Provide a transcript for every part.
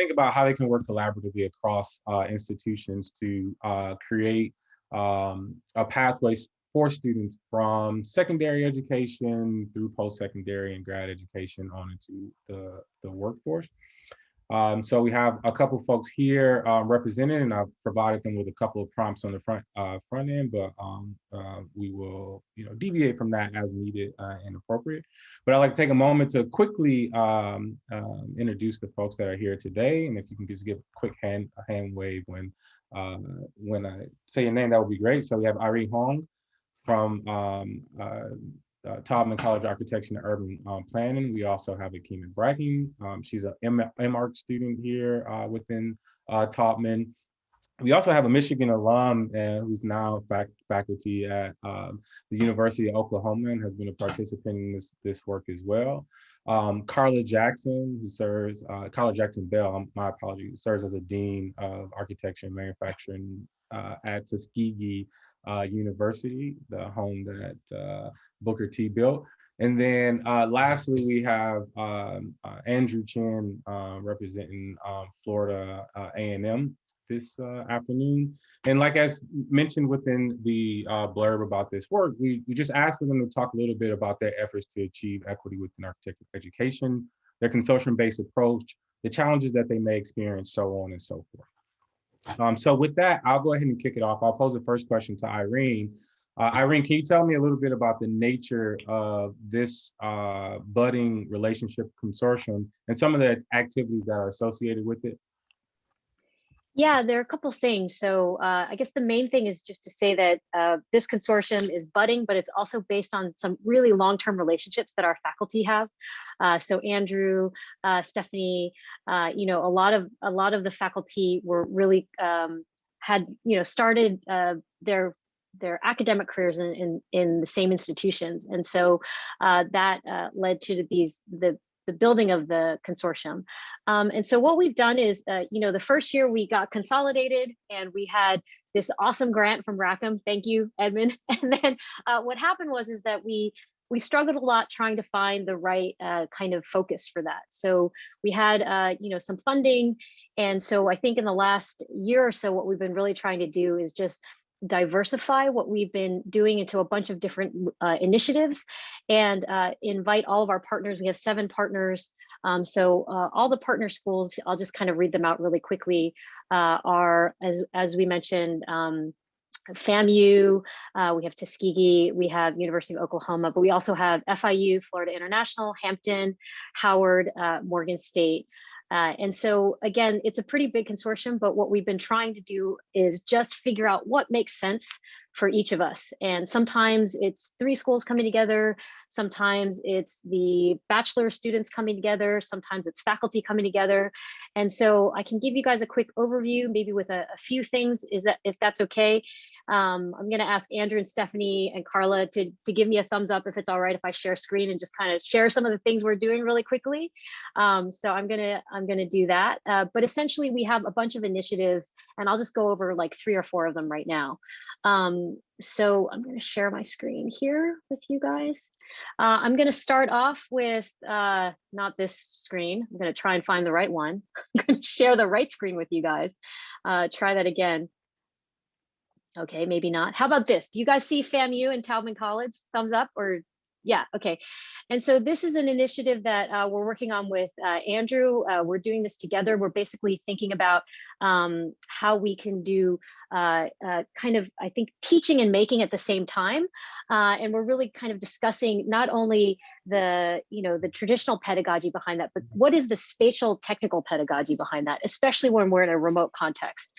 think about how they can work collaboratively across uh, institutions to uh, create um, a pathway for students from secondary education through post-secondary and grad education on into the, the workforce. Um, so we have a couple folks here um, represented, and I've provided them with a couple of prompts on the front uh, front end, but um, uh, we will, you know, deviate from that as needed uh, and appropriate. But I'd like to take a moment to quickly um, um, introduce the folks that are here today, and if you can just give a quick hand a hand wave when uh, when I say your name, that would be great. So we have Irene Hong from um, uh, Taubman College Architecture and Urban um, Planning. We also have Akima Bracken. Um, she's a MArch student here uh, within uh, Taubman. We also have a Michigan alum uh, who's now fac faculty at um, the University of Oklahoma and has been a participant in this, this work as well. Um, Carla Jackson, who serves, uh, Carla Jackson Bell, um, my apologies, serves as a Dean of Architecture and Manufacturing uh, at Tuskegee uh, University, the home that uh, Booker T built. And then uh, lastly, we have um, uh, Andrew Chin uh, representing um, Florida A&M this afternoon. And like as mentioned within the blurb about this work, we, we just asked for them to talk a little bit about their efforts to achieve equity within architecture education, their consortium-based approach, the challenges that they may experience, so on and so forth. Um, so with that, I'll go ahead and kick it off. I'll pose the first question to Irene. Uh, Irene, can you tell me a little bit about the nature of this uh, budding relationship consortium and some of the activities that are associated with it? Yeah, there are a couple things. So uh, I guess the main thing is just to say that uh, this consortium is budding, but it's also based on some really long-term relationships that our faculty have. Uh, so Andrew, uh, Stephanie, uh, you know, a lot of a lot of the faculty were really um, had you know started uh, their their academic careers in, in, in the same institutions. And so that led to these the the building of the consortium. Um, and so what we've done is, uh, you know, the first year we got consolidated and we had this awesome grant from Rackham. Thank you, Edmund. And then uh, what happened was is that we we struggled a lot trying to find the right uh, kind of focus for that. So we had, uh, you know, some funding. And so I think in the last year or so, what we've been really trying to do is just diversify what we've been doing into a bunch of different uh, initiatives and uh, invite all of our partners. We have seven partners. Um, so uh, all the partner schools, I'll just kind of read them out really quickly, uh, are, as, as we mentioned, um, FAMU, uh, we have Tuskegee, we have University of Oklahoma, but we also have FIU, Florida International, Hampton, Howard, uh, Morgan State, uh, and so again, it's a pretty big consortium, but what we've been trying to do is just figure out what makes sense for each of us. And sometimes it's three schools coming together. Sometimes it's the bachelor students coming together. Sometimes it's faculty coming together. And so I can give you guys a quick overview, maybe with a, a few things, is that if that's okay. Um, I'm going to ask Andrew and Stephanie and Carla to, to give me a thumbs up if it's all right if I share screen and just kind of share some of the things we're doing really quickly. Um, so I'm going to I'm going to do that. Uh, but essentially, we have a bunch of initiatives, and I'll just go over like three or four of them right now. Um, so I'm going to share my screen here with you guys. Uh, I'm going to start off with uh, not this screen. I'm going to try and find the right one. I'm going to share the right screen with you guys. Uh, try that again. Okay, maybe not. How about this? Do you guys see FAMU and Taubman College? Thumbs up or yeah, okay. And so this is an initiative that uh, we're working on with uh, Andrew. Uh, we're doing this together. We're basically thinking about um, how we can do uh, uh, kind of, I think, teaching and making at the same time. Uh, and we're really kind of discussing not only the, you know, the traditional pedagogy behind that, but what is the spatial technical pedagogy behind that, especially when we're in a remote context.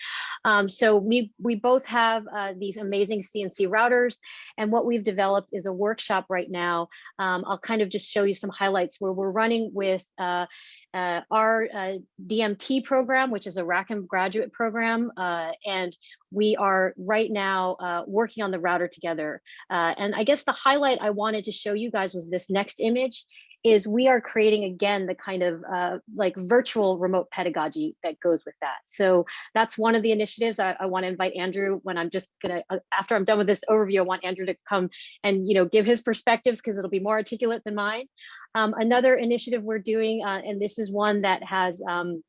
Um, so we, we both have these amazing CNC routers. And what we've developed is a workshop right now. Um, I'll kind of just show you some highlights where we're running with uh, uh, our uh, DMT program, which is a Rackham graduate program, uh, and we are right now uh, working on the router together. Uh, and I guess the highlight I wanted to show you guys was this next image is we are creating again the kind of uh, like virtual remote pedagogy that goes with that. So that's one of the initiatives I, I want to invite Andrew when I'm just gonna uh, after I'm done with this overview, I want Andrew to come and you know give his perspectives because it'll be more articulate than mine. Um, another initiative we're doing, uh, and this is one that has um,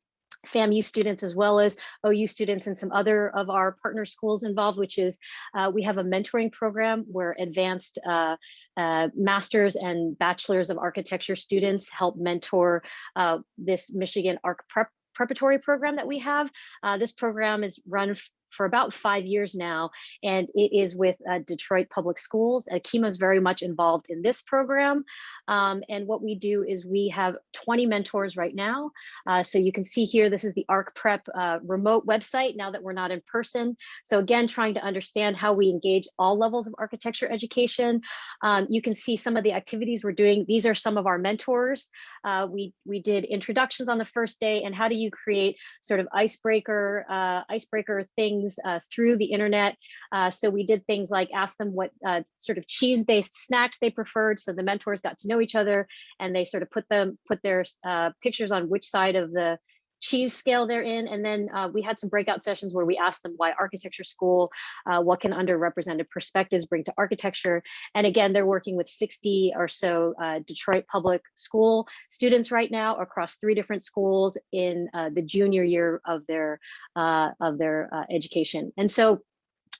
FAMU students as well as OU students and some other of our partner schools involved, which is uh, we have a mentoring program where advanced uh, uh, masters and bachelors of architecture students help mentor uh, this Michigan Arc Prep preparatory program that we have. Uh, this program is run for about five years now, and it is with uh, Detroit Public Schools. Akima is very much involved in this program. Um, and what we do is we have 20 mentors right now. Uh, so you can see here, this is the ARC Prep uh, remote website now that we're not in person. So again, trying to understand how we engage all levels of architecture education. Um, you can see some of the activities we're doing. These are some of our mentors. Uh, we, we did introductions on the first day and how do you create sort of icebreaker, uh, icebreaker things things uh, through the internet. Uh, so we did things like ask them what uh, sort of cheese-based snacks they preferred. So the mentors got to know each other and they sort of put them put their uh, pictures on which side of the cheese scale they're in. And then uh, we had some breakout sessions where we asked them why architecture school, uh, what can underrepresented perspectives bring to architecture. And again, they're working with 60 or so uh, Detroit public school students right now across three different schools in uh, the junior year of their, uh, of their uh, education. And so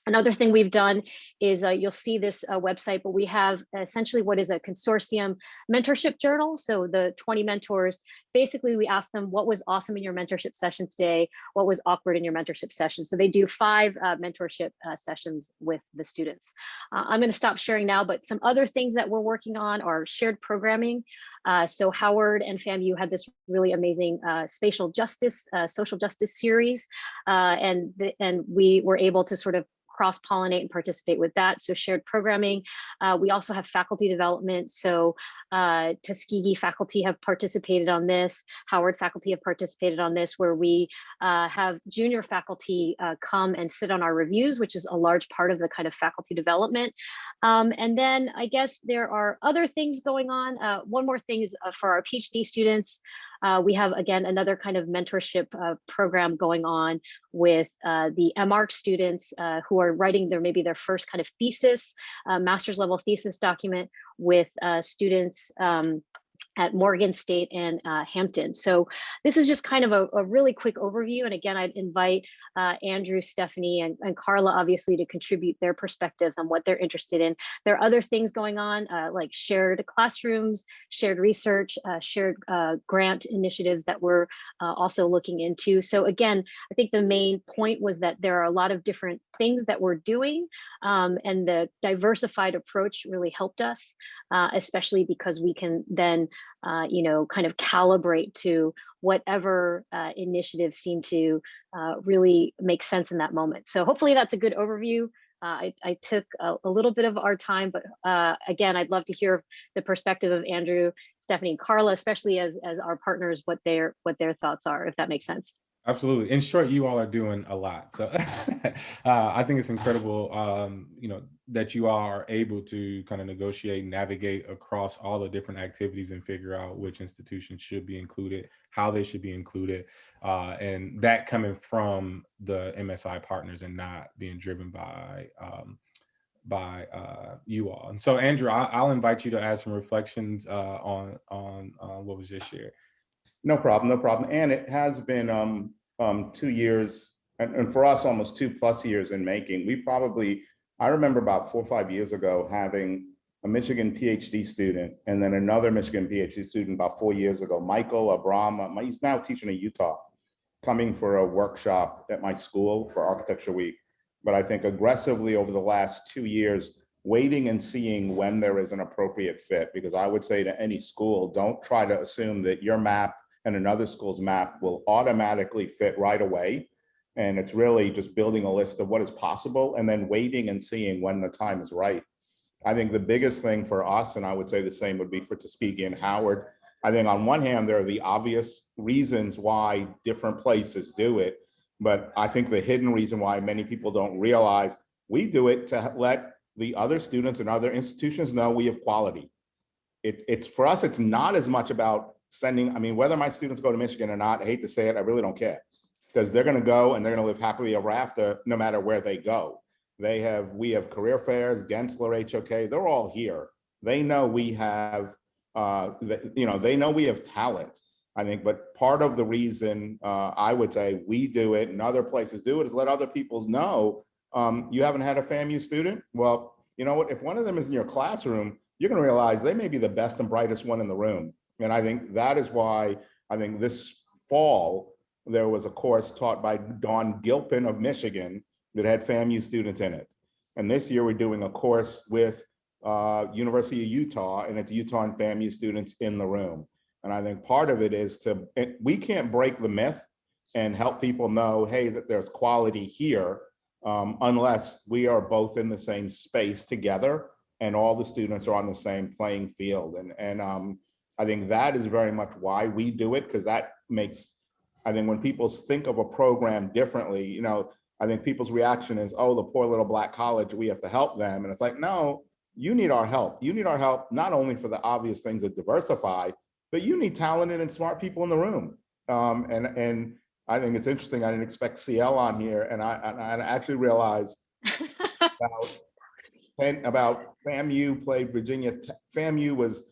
Another thing we've done is uh, you'll see this uh, website, but we have essentially what is a consortium mentorship journal. So the 20 mentors, basically we ask them what was awesome in your mentorship session today, what was awkward in your mentorship session. So they do five uh, mentorship uh, sessions with the students. Uh, I'm gonna stop sharing now, but some other things that we're working on are shared programming. Uh, so Howard and FAMU had this really amazing spatial justice, social justice series, and, the, and we were able to sort of cross-pollinate and participate with that. So shared programming. Uh, we also have faculty development. So uh, Tuskegee faculty have participated on this. Howard faculty have participated on this, where we uh, have junior faculty uh, come and sit on our reviews, which is a large part of the kind of faculty development. Um, and then I guess there are other things going on. Uh, one more thing is uh, for our PhD students. We have, again, another kind of mentorship program going on with the MArch students who are writing their maybe their first kind of thesis, uh, master's level thesis document with uh, students um, at Morgan State and uh, Hampton. So this is just kind of a, a, really quick overview. And again, I'd invite uh, Andrew, Stephanie, and, and, Carla obviously to contribute their perspectives on what they're interested in. There are other things going on uh, like shared classrooms, shared research, uh, shared uh, grant initiatives that we're uh, also looking into. So again, I think the main point was that there are a lot of different things that we're doing um, and the diversified approach really helped us, especially because we can then uh, you know, kind of calibrate to whatever uh, initiatives seem to uh, really make sense in that moment. So hopefully that's a good overview. Uh, I, I, took a, a, little bit of our time, but uh, again, I'd love to hear the perspective of Andrew, Stephanie, and Carla, especially as, as our partners, what their what their thoughts are, if that makes sense. Absolutely. In short, you all are doing a lot. So uh, I think it's incredible, um, you know, that you are able to kind of negotiate, navigate across all the different activities and figure out which institutions should be included, how they should be included, uh, and that coming from the MSI partners and not being driven by um, by uh, you all. And so, Andrew, I, will invite you to add some reflections uh, on on uh, what was just shared. No problem, no problem. And it has been um, um, two years, and, and for us, almost two plus years in making. We probably, I remember about four or five years ago having a Michigan PhD student and then another Michigan PhD student about four years ago, Michael Abram, he's now teaching in Utah, coming for a workshop at my school for Architecture Week. But I think aggressively over the last two years, waiting and seeing when there is an appropriate fit, because I would say to any school, don't try to assume that your map and another school's map will automatically fit right away. And it's really just building a list of what is possible and then waiting and seeing when the time is right. I think the biggest thing for us, and I would say the same would be for Tuskegee and Howard, I think on one hand, there are the obvious reasons why different places do it. But I think the hidden reason why many people don't realize we do it to let the other students and other institutions know we have quality. It, it's for us, it's not as much about sending, I mean, whether my students go to Michigan or not, I hate to say it, I really don't care. Because they're gonna go and they're gonna live happily ever after, no matter where they go. They have, we have career fairs, Gensler, HOK, they're all here. They know we have, uh, you know, they know we have talent. I think, but part of the reason uh, I would say we do it and other places do it is let other people know um, you haven't had a FAMU student. Well, you know what? If one of them is in your classroom, you're going to realize they may be the best and brightest one in the room. And I think that is why I think this fall there was a course taught by Dawn Gilpin of Michigan that had FAMU students in it. And this year we're doing a course with uh, University of Utah and it's Utah and FAMU students in the room. And I think part of it is to, we can't break the myth and help people know, hey, that there's quality here um, unless we are both in the same space together and all the students are on the same playing field. And, and um, I think that is very much why we do it because that makes, I think when people think of a program differently, you know, I think people's reaction is, oh, the poor little black college, we have to help them. And it's like, no, you need our help. You need our help, not only for the obvious things that diversify, but you need talented and smart people in the room. Um, and, and I think it's interesting. I didn't expect CL on here. And I, and I actually realized about, about FAMU played Virginia, FAMU was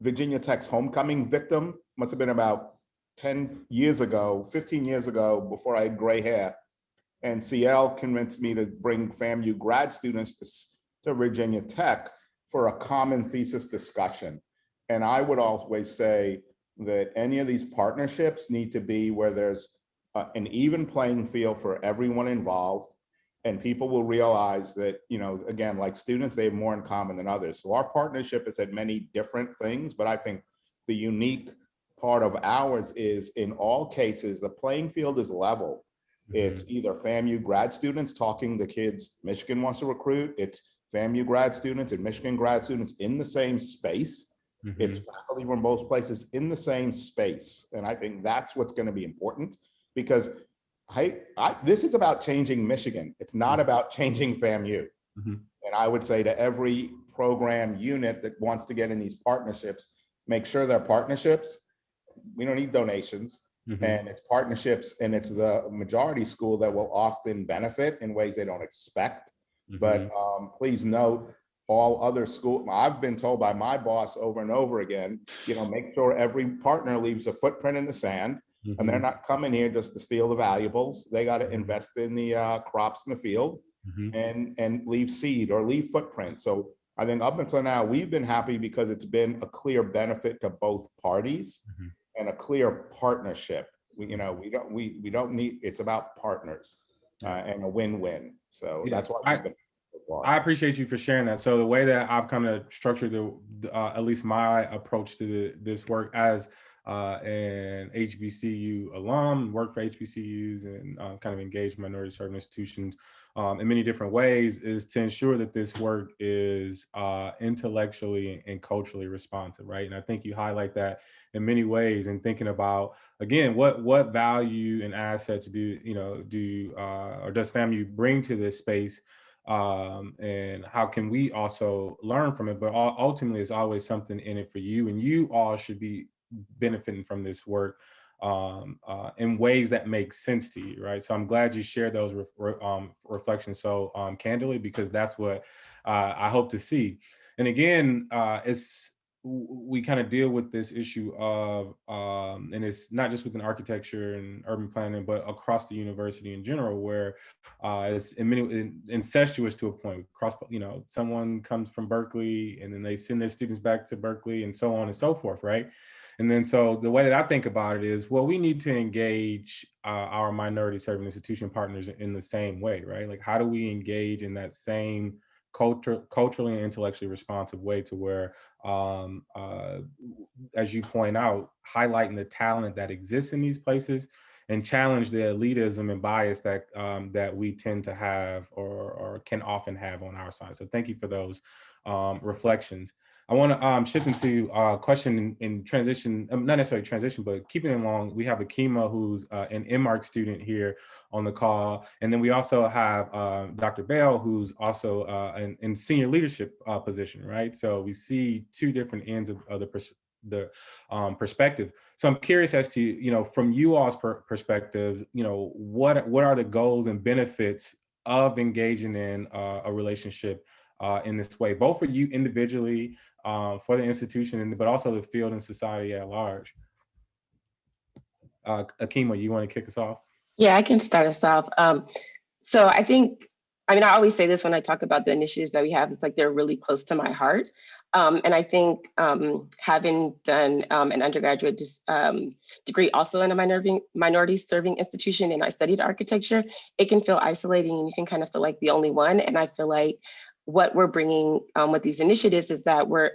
Virginia Tech's homecoming victim, must have been about 10 years ago, 15 years ago, before I had gray hair. And CL convinced me to bring FAMU grad students to, to Virginia Tech for a common thesis discussion. And I would always say that any of these partnerships need to be where there's uh, an even playing field for everyone involved. And people will realize that, you know, again, like students, they have more in common than others. So our partnership has had many different things, but I think the unique part of ours is in all cases, the playing field is level. It's either FAMU grad students talking to kids Michigan wants to recruit. It's FAMU grad students and Michigan grad students in the same space. Mhm. It's faculty from both places in the same space. And I think that's what's going to be important because I, I, this is about changing Michigan. It's not about changing FAMU. Mhm. And I would say to every program unit that wants to get in these partnerships, make sure they're partnerships. We don't need donations Mhm. and it's partnerships and it's the majority school that will often benefit in ways they don't expect. But Mhm. um, please note, all other school, I've been told by my boss over and over again, you know, make sure every partner leaves a footprint in the sand and they're Mhm. not coming here just to steal the valuables. They got to invest in the uh, crops in the field Mhm. and, and leave seed or leave footprint. So I think up until now, we've been happy because it's been a clear benefit to both parties Mhm. and a clear partnership. We, you know, we don't, we, we don't need, it's about partners uh, and a win-win. So Yeah, that's why I- we've been. I appreciate you for sharing that. So the way that I've kind of structured the, the, uh, at least my approach to the, this work as uh, an HBCU alum, work for HBCUs and uh, kind of engage minority serving institutions um, in many different ways is to ensure that this work is uh, intellectually and culturally responsive, right? And I think you highlight that in many ways in thinking about again what what value and assets do you know do uh, or does FAMU bring to this space um, and how can we also learn from it? But ultimately, it's always something in it for you, and you all should be benefiting from this work um, uh, in ways that make sense to you, right? So I'm glad you shared those ref- re- um, reflections so um, candidly because that's what uh, I hope to see. And again, uh, it's we kind of deal with this issue of, um, and it's not just within architecture and urban planning, but across the university in general, where uh, it's in many in- incestuous to a point. Cross, you know, someone comes from Berkeley and then they send their students back to Berkeley and so on and so forth, right? And then so the way that I think about it is, well, we need to engage uh, our minority serving institution partners in the same way, right? Like, how do we engage in that same culture, culturally and intellectually responsive way to where, um, uh, as you point out, highlighting the talent that exists in these places and challenge the elitism and bias that um, that we tend to have or, or can often have on our side. So thank you for those um, reflections. I want to um, shift into a question in, transition, um, not necessarily transition, but keeping it along. We have Akima, who's uh, an MArch student here on the call. And then we also have uh, Dr. Bell, who's also uh, in, in senior leadership uh, position, right? So we see two different ends of, of the, pers the um, perspective. So I'm curious as to, you know, from you all's per perspective, you know, what, what are the goals and benefits of engaging in uh, a relationship uh, in this way, both for you individually, uh, for the institution, but also the field and society at large. Uh, Akima, you want to kick us off? Yeah, I can start us off. Um, so I think, I mean, I always say this when I talk about the initiatives that we have, it's like they're really close to my heart. Um, and I think um, having done um, an undergraduate um, degree also in a minority serving institution and I studied architecture, it can feel isolating and you can kind of feel like the only one. And I feel like what we're bringing um, with these initiatives is that we're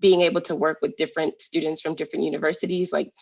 being able to work with different students from different universities. Like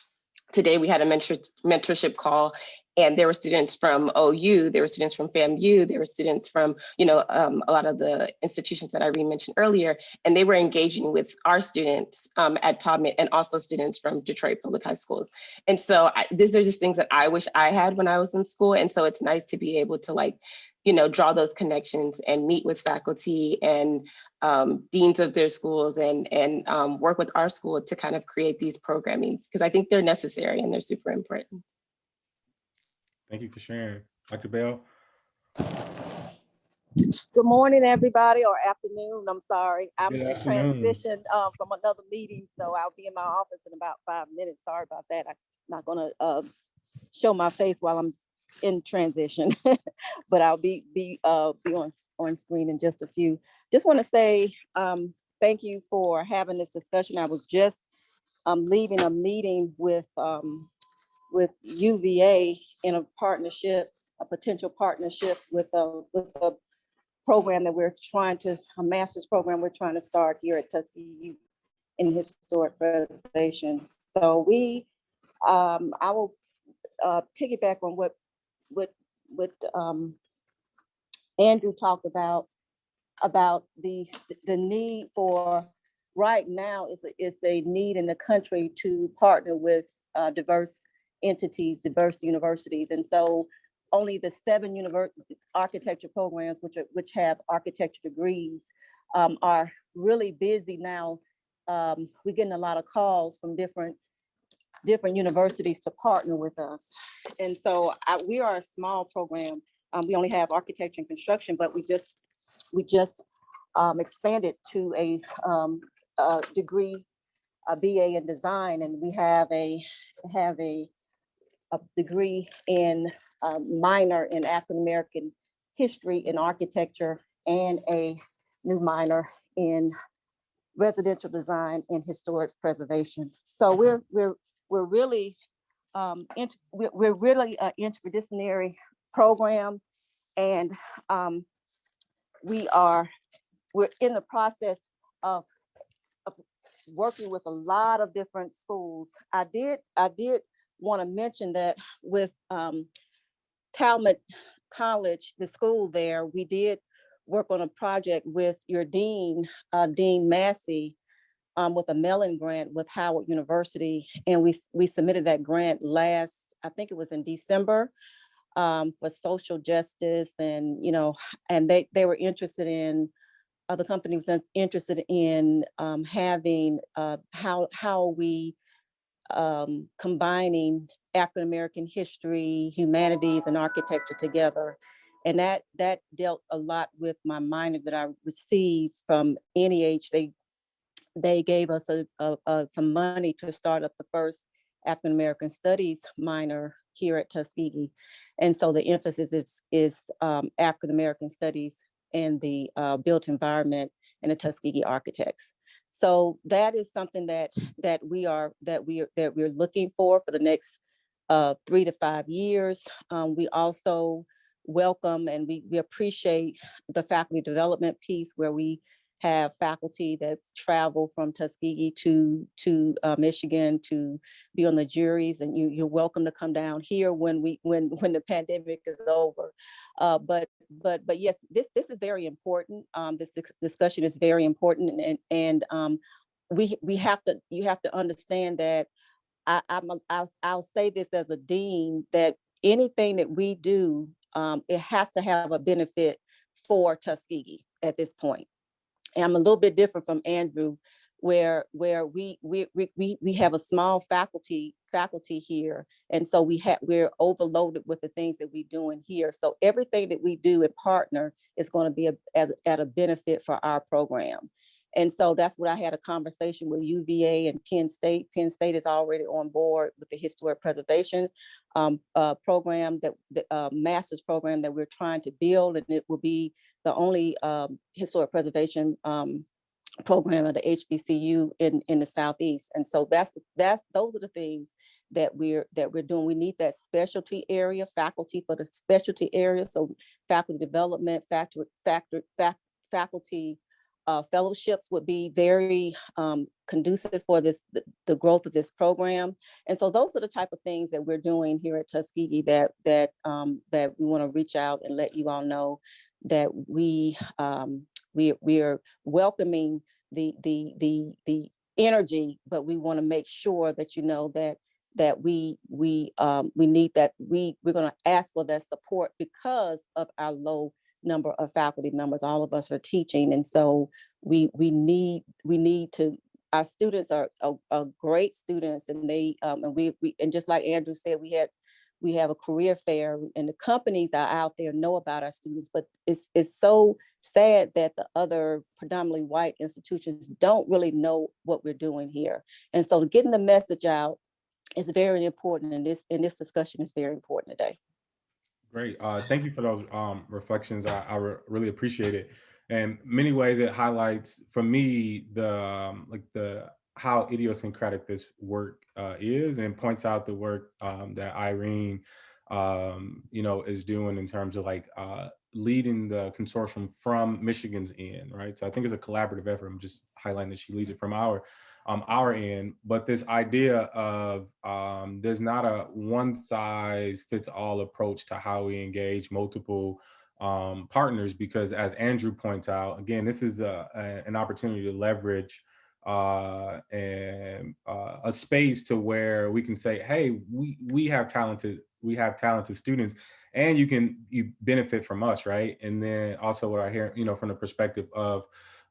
today we had a mentor mentorship call and there were students from OU, there were students from FAMU, there were students from, you know, um, a lot of the institutions that Irene mentioned earlier, and they were engaging with our students um, at Taught and also students from Detroit Public High Schools. And so I, these are just things that I wish I had when I was in school. And so it's nice to be able to like, you know, draw those connections and meet with faculty and um, deans of their schools and, and um, work with our school to kind of create these programmings because I think they're necessary and they're super important. Thank you for sharing. Dr. Bell? Good morning, everybody, or afternoon. I'm sorry. I'm Good in afternoon. transition um, from another meeting, so I'll be in my office in about five minutes. Sorry about that. I'm not gonna uh, show my face while I'm in transition, but I'll be be uh, be on on screen in just a few. Just want to say um, thank you for having this discussion. I was just um, leaving a meeting with um, with UVA in a partnership, a potential partnership with a with a program that we're trying to, a master's program we're trying to start here at Tuskegee in historic preservation. So we, um, I will uh, piggyback on what, what, what um, Andrew talked about, about the, the need for, right now is, a- is a need in the country to partner with uh, diverse entities, diverse universities. And so only the seven university architecture programs, which are, which have architecture degrees, um, are really busy now. Um, we're getting a lot of calls from different, different universities to partner with us. And so I, we are a small program. Um, we only have architecture and construction, but we just, we just um, expanded to a, um, a degree, a BA in design, and we have a, have a, a degree in um, minor in African American history and architecture and a new minor in residential design and historic preservation. So we're we're we're really um, we're, really an interdisciplinary program, and um, we are we're in the process of, of working with a lot of different schools. I did I did want to mention that with um, Taubman College, the school there, we did work on a project with your dean, uh, Dean Massey, um, with a Mellon grant with Howard University. And we, we submitted that grant last, I think it was in December, um, for social justice and, you know, and they, they were interested in, uh, the company was interested in, um, having, uh, how, how we, um, combining African American history, humanities, and architecture together. And that that dealt a lot with my minor that I received from NEH. They they gave us a, a, a- some money to start up the first African American Studies minor here at Tuskegee. And so the emphasis is is um, African American Studies and the uh, built environment and the Tuskegee architects. So that is something that that we are that we are that we're looking for for the next uh, three to five years. Um, we also welcome and we, we appreciate the faculty development piece where we have faculty that travel from Tuskegee to to uh, Michigan to be on the juries, and you you're welcome to come down here when we when when the pandemic is over. Uh, but but but yes, this this is very important. Um, this discussion is very important, and and um, we we have to you have to understand that I, I'm, a- I'll, I'll say this as a dean, that anything that we do, um, it has to have a benefit for Tuskegee at this point. And I'm a little bit different from Andrew, where, where we, we, we, we, have a small faculty, faculty here. And so we have, we're overloaded with the things that we're doing here. So everything that we do in partner is going to be a, at, at a benefit for our program. And so that's what I had a conversation with UVA and Penn State. Penn State is already on board with the historic preservation um, uh, program that, the uh, master's program that we're trying to build. And it will be the only um, historic preservation um, program at the HBCU in, in the Southeast. And so that's, that's, those are the things that we're, that we're doing. We need that specialty area, faculty for the specialty area. So faculty development, factor, factor, fac, faculty uh, fellowships would be very um, conducive for this, the, the growth of this program. And so those are the type of things that we're doing here at Tuskegee that, that, um, that we want to reach out and let you all know that we, um, we, we are welcoming the, the, the, the energy, but we want to make sure that you know that that we we um, we need that we we're going to ask for that support because of our low number of faculty members. All of us are teaching, and so we we need we need to. Our students are, are, are great students, and they um, and we we and just like Andrew said, we had we have a career fair, and the companies are out there know about our students. But it's it's so sad that the other predominantly white institutions don't really know what we're doing here, and so getting the message out is very important and this and this discussion is very important today. Great. Uh, thank you for those um, reflections. I, I re really appreciate it. And many ways it highlights for me the um, like the how idiosyncratic this work uh, is and points out the work um, that Irene um, you know is doing in terms of like uh, leading the consortium from Michigan's end, right? So I think it's a collaborative effort. I'm just highlighting that she leads it from our um, our end, but this idea of um, there's not a one size fits all approach to how we engage multiple um, partners, because as Andrew points out, again, this is a, a, an opportunity to leverage uh, and uh, a space to where we can say, hey, we, we have talented, we have talented students and you can you benefit from us, right? And then also what I hear, you know, from the perspective of,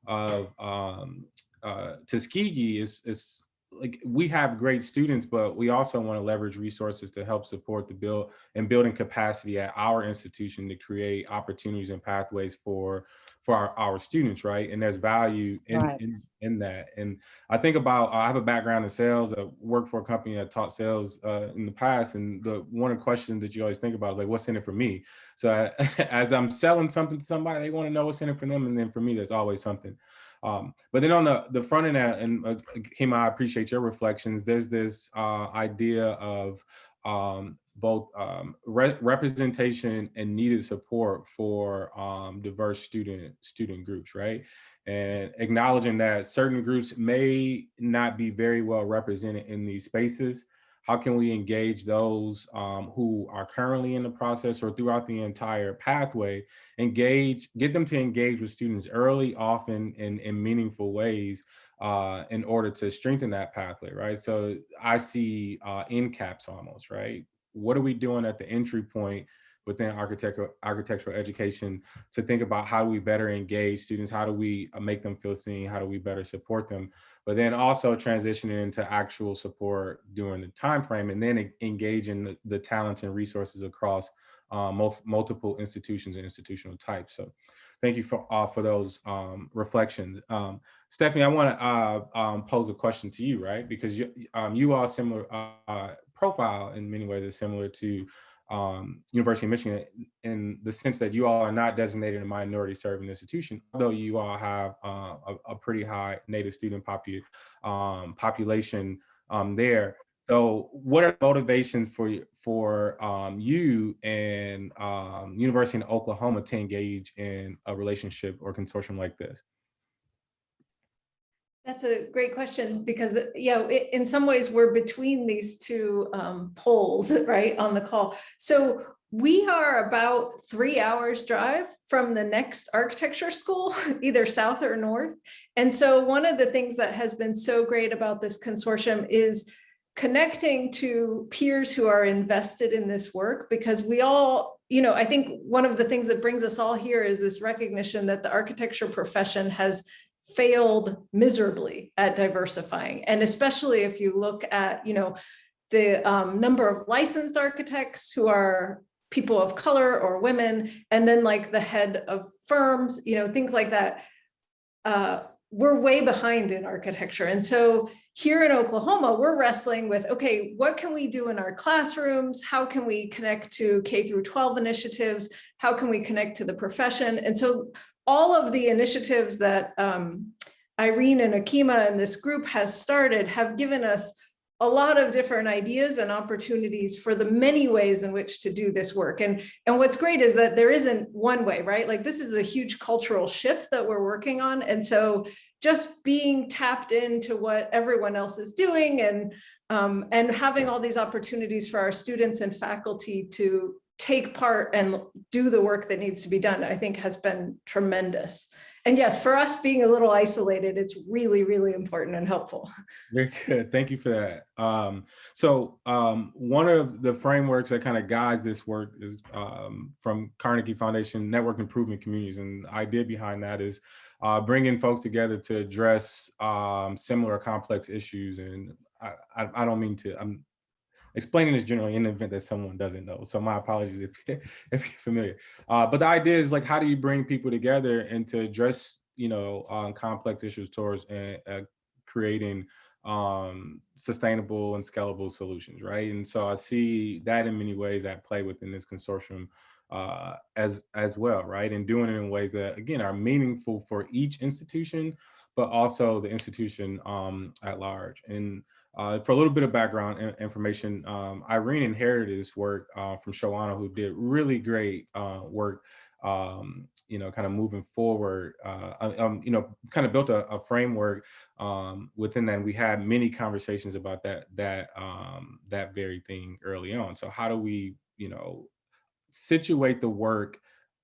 of um, uh, Tuskegee is, is like we have great students, but we also want to leverage resources to help support the build and building capacity at our institution to create opportunities and pathways for for our, our students, right? And there's value in, Right. in in that. And I think about I have a background in sales. I worked for a company that taught sales uh, in the past, and the one of the questions that you always think about is like, what's in it for me? So I, as I'm selling something to somebody, they want to know what's in it for them, and then for me, there's always something. Um, but then on the, the front end, uh, and uh, Kima, I appreciate your reflections. There's this uh, idea of um, both um, re representation and needed support for um, diverse student student groups, right? And acknowledging that certain groups may not be very well represented in these spaces. How can we engage those um, who are currently in the process or throughout the entire pathway, engage, get them to engage with students early, often in, in meaningful ways uh, in order to strengthen that pathway, right? So I see uh, end caps almost, right? What are we doing at the entry point within architectural architectural education to think about how do we better engage students? How do we uh, make them feel seen? How do we better support them? But then also transitioning into actual support during the time frame and then engaging the, the talents and resources across uh, most, multiple institutions and institutional types. So thank you for uh, for those um, reflections. Um, Stephanie, I want to uh, um, pose a question to you, right? Because you um, you are similar uh, profile in many ways is similar to um, University of Michigan in the sense that you all are not designated a minority serving institution, although you all have uh, a, a pretty high native student popu um, population um, there. So what are motivations for for um, you and um, University in Oklahoma to engage in a relationship or consortium like this? That's a great question because, yeah, in some ways, we're between these two um, poles, right, on the call. So we are about three hours drive from the next architecture school, either south or north. And so one of the things that has been so great about this consortium is connecting to peers who are invested in this work because we all, you know, I think one of the things that brings us all here is this recognition that the architecture profession has failed miserably at diversifying. And especially if you look at, you know, the um, number of licensed architects who are people of color or women, and then like the head of firms, you know, things like that. Uh, we're way behind in architecture. And so here in Oklahoma, we're wrestling with, okay, what can we do in our classrooms? How can we connect to K through 12 initiatives? How can we connect to the profession? And so all of the initiatives that um, Irene and Akima and this group has started have given us a lot of different ideas and opportunities for the many ways in which to do this work. And, and what's great is that there isn't one way, right? Like this is a huge cultural shift that we're working on. And so just being tapped into what everyone else is doing and, um, and having all these opportunities for our students and faculty to take part and do the work that needs to be done, I think has been tremendous. And yes, for us being a little isolated, it's really, really important and helpful. Very good. Thank you for that. Um, so um, one of the frameworks that kind of guides this work is um, from Carnegie Foundation Network Improvement Communities. And the idea behind that is uh, bringing folks together to address um, similar complex issues. And I, I, I don't mean to, I'm explaining is generally in the event that someone doesn't know. So my apologies if, if you're familiar. Uh, but the idea is like, how do you bring people together and to address, you know, um, complex issues towards uh, uh, creating um, sustainable and scalable solutions, right? And so I see that in many ways at play within this consortium uh, as as well, right? And doing it in ways that again are meaningful for each institution, but also the institution um, at large. And uh, for a little bit of background information, um, Irene inherited this work uh, from Showana, who did really great uh, work, um, you know, kind of moving forward, uh, um, you know, kind of built a, a framework um, within that. We had many conversations about that, that, um, that very thing early on. So how do we, you know, situate the work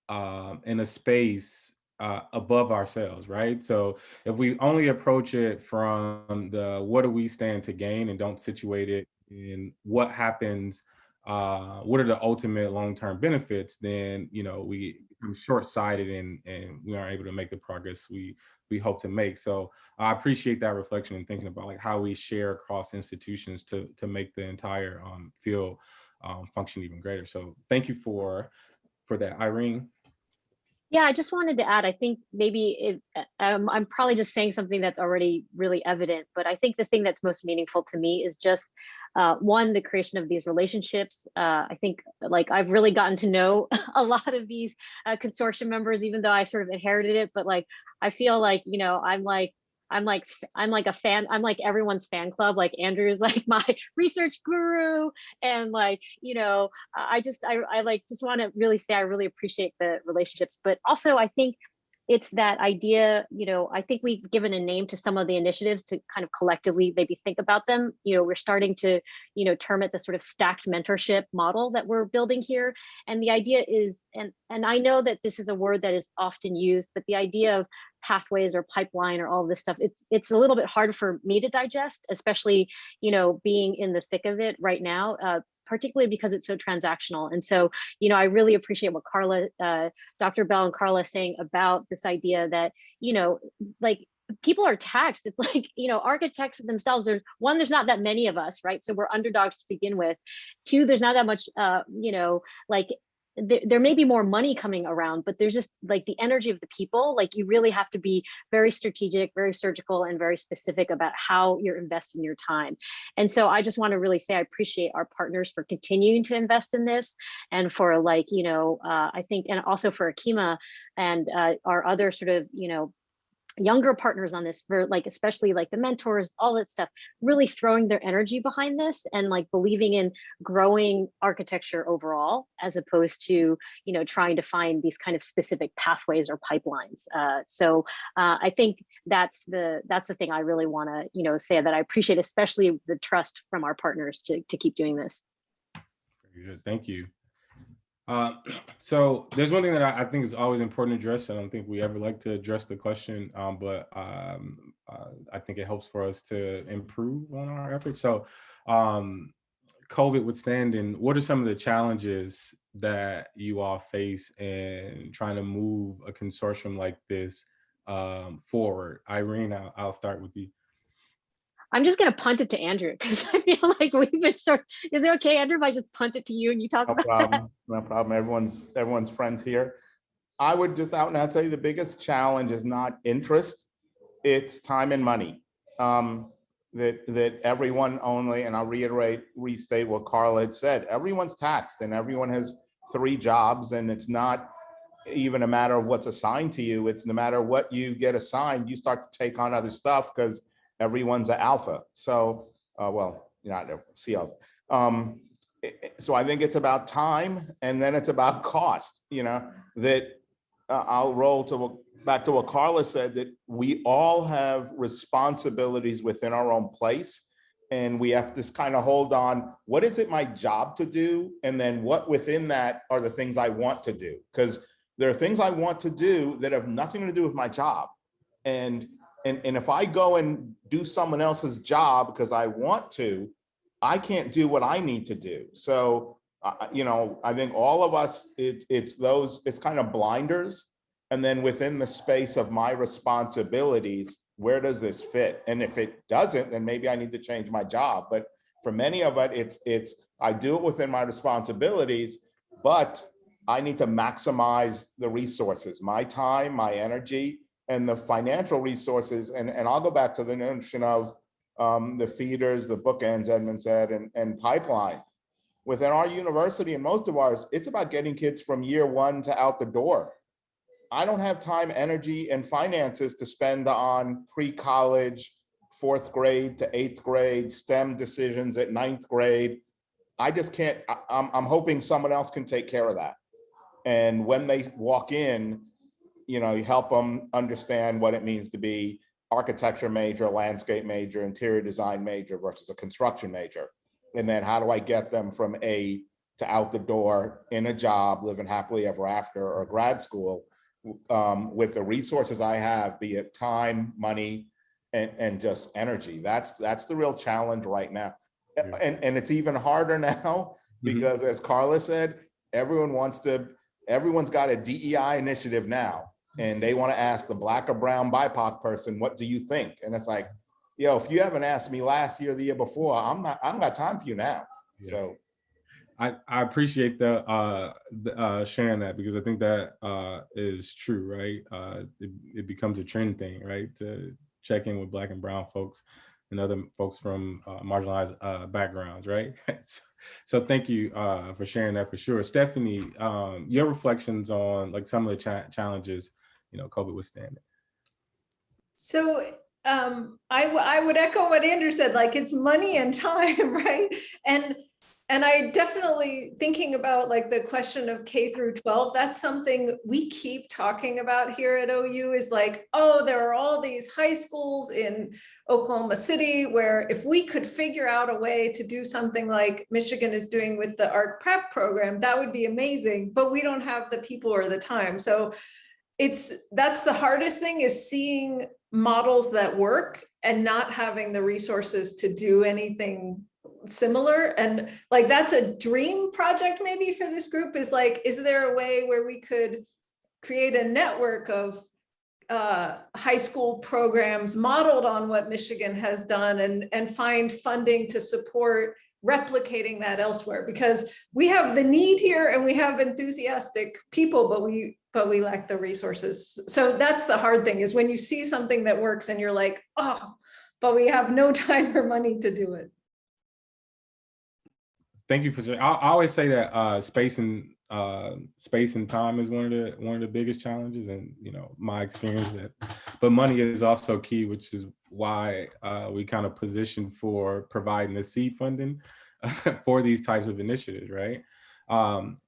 um, in a space uh, above ourselves, right? So if we only approach it from the what do we stand to gain and don't situate it in what happens, uh, what are the ultimate long-term benefits, then you know we become short-sighted and and we aren't able to make the progress we we hope to make. So I appreciate that reflection and thinking about like how we share across institutions to to make the entire um, field um, function even greater. So thank you for for that, Irene. Yeah, I just wanted to add, I think maybe it, uh, um, I'm probably just saying something that's already really evident, but I think the thing that's most meaningful to me is just uh, one, the creation of these relationships. Uh, I think like I've really gotten to know a lot of these uh, consortium members, even though I sort of inherited it, but like, I feel like, you know, I'm like, I'm like I'm like a fan. I'm like everyone's fan club. Like Andrew's like my research guru, and like you know, I just I I like just want to really say I really appreciate the relationships, but also I think it's that idea. You know, I think we've given a name to some of the initiatives to kind of collectively maybe think about them. You know, we're starting to you know term it the sort of stacked mentorship model that we're building here, and the idea is and and I know that this is a word that is often used, but the idea of pathways or pipeline or all this stuff it's it's a little bit hard for me to digest especially you know being in the thick of it right now uh, particularly because it's so transactional. And so you know i really appreciate what carla uh, dr bell and carla saying about this idea that you know like people are taxed. It's like you know architects themselves there's one there's not that many of us right? So we're underdogs to begin with. Two there's not that much uh you know like there, there may be more money coming around, but there's just like the energy of the people. Like you really have to be very strategic, very surgical, and very specific about how you're investing your time. And so I just want to really say I appreciate our partners for continuing to invest in this, and for like you know uh, I think, and also for Akima and uh, our other sort of you know younger partners on this for like especially like the mentors all that stuff really throwing their energy behind this and like believing in growing architecture overall as opposed to you know trying to find these kind of specific pathways or pipelines uh, so uh, i think that's the that's the thing i really want to you know say that i appreciate especially the trust from our partners to, to keep doing this Very good, thank you. Uh, so there's one thing that I, I think is always important to address. I don't think we ever like to address the question, um, but um, uh, I think it helps for us to improve on our efforts. So um, COVID withstanding, what are some of the challenges that you all face in trying to move a consortium like this um, forward? Irene, I'll, I'll start with you. I'm just going to punt it to andrew because i feel like we've been sort is it okay andrew if i just punt it to you and you talk No about problem, no problem. Everyone's, everyone's friends here. I would just out and out say the biggest challenge is not interest. it's time and money. Um, that, that everyone only, and I'll reiterate, restate what Carl had said, everyone's taxed and everyone has three jobs and it's not even a matter of what's assigned to you. It's no matter what you get assigned, you start to take on other stuff because everyone's an alpha. So, uh, well, not C alpha. Um, so I think it's about time and then it's about cost, you know, that uh, I'll roll to, back to what Carla said, that we all have responsibilities within our own place. And we have to kind of hold on, what is it my job to do? And then what within that are the things I want to do? Because there are things I want to do that have nothing to do with my job. And, and, and if I go and do someone else's job because I want to, I can't do what I need to do. So, uh, you know, I think all of us, it, it's those, it's kind of blinders. And then within the space of my responsibilities, where does this fit? And if it doesn't, then maybe I need to change my job. But for many of it, it's, it's, I do it within my responsibilities, but I need to maximize the resources, my time, my energy, and the financial resources. And, and I'll go back to the notion of um, the feeders, the bookends, Edmund said, and, and pipeline. Within our university and most of ours, it's about getting kids from year one to out the door. I don't have time, energy, and finances to spend on pre-college, fourth grade to eighth grade, STEM decisions at ninth grade. I just can't, I, I'm, I'm hoping someone else can take care of that. And when they walk in, you know, you help them understand what it means to be architecture major, landscape major, interior design major versus a construction major. And then how do I get them from A to out the door in a job, living happily ever after, or grad school um, with the resources I have, be it time, money, and, and just energy. That's, that's the real challenge right now. Yeah. And, and it's even harder now Mhm. because as Carla said, everyone wants to, everyone's got a DEI initiative now. And they want to ask the black or brown BIPOC person, what do you think? And it's like, yo, if you haven't asked me last year, or the year before, I'm not, I don't got time for you now. Yeah. So, I, I appreciate the, uh, the, uh, sharing that because I think that, uh, is true, right? Uh, it, it becomes a trend thing, right? To check in with black and brown folks and other folks from, uh, marginalized, uh, backgrounds, right? So- So thank you, uh, for sharing that for sure. Stephanie, um, your reflections on like some of the cha- challenges, you know, COVID withstanding. So um, I, I would echo what Andrew said, like it's money and time, right? And and I definitely thinking about like the question of K through 12, that's something we keep talking about here at OU is like, oh, there are all these high schools in Oklahoma City where if we could figure out a way to do something like Michigan is doing with the ARC prep program, that would be amazing, but we don't have the people or the time. So it's, that's the hardest thing is seeing models that work and not having the resources to do anything similar. And like, that's a dream project maybe for this group is like, is there a way where we could create a network of uh, high school programs modeled on what Michigan has done and, and find funding to support replicating that elsewhere because we have the need here and we have enthusiastic people, but we but we lack the resources. So that's the hard thing is when you see something that works and you're like, oh, but we have no time or money to do it. Thank you for, I, I always say that, uh, space and, uh, space and time is one of the, one of the biggest challenges and, you know, my experience that, but money is also key, which is why, uh, we kind of position for providing the seed funding for these types of initiatives, right? Um,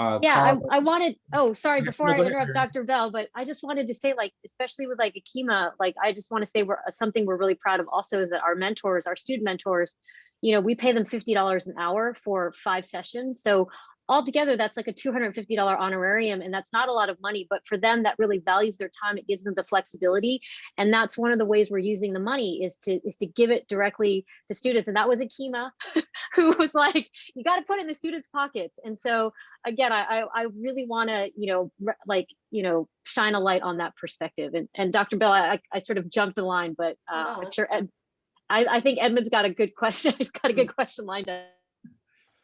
uh, Yeah, I, I wanted, oh, sorry, before no, I go ahead, interrupt Dr. Bell, but I just wanted to say like, especially with like Akima, like, I just want to say we're, something we're really proud of also is that our mentors, our student mentors, you know, we pay them $50 an hour for five sessions. So altogether, that's like a $250 honorarium and that's not a lot of money, but for them, that really values their time. It gives them the flexibility. And that's one of the ways we're using the money is to, is to give it directly to students. And that was Akima who was like, you got to put it in the students' pockets. And so again, I, I, I really want to, you know, like, you know, shine a light on that perspective. And, and Dr. Bell, I, I sort of jumped the line, but uh, No. I'm sure Ed, I, I think Edmund's got a good question. He's got a good question lined up.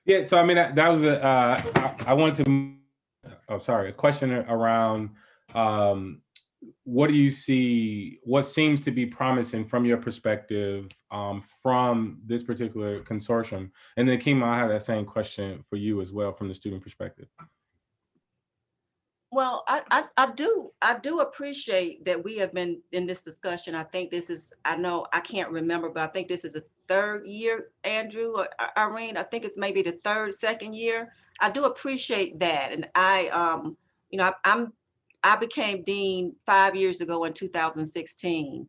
Yeah, so I mean, that, that was a, uh, I, I wanted to, I'm sorry, a question around, um, what do you see, what seems to be promising from your perspective um, from this particular consortium? And then Kima, I have that same question for you as well from the student perspective. Well, I, I, I do, I do appreciate that we have been in this discussion. I think this is, I know, I can't remember, but I think this is the third year, Andrew or Irene, I think it's maybe the third, second year. I do appreciate that. And I, um, you know, I- I'm, I became dean five years ago in 2016.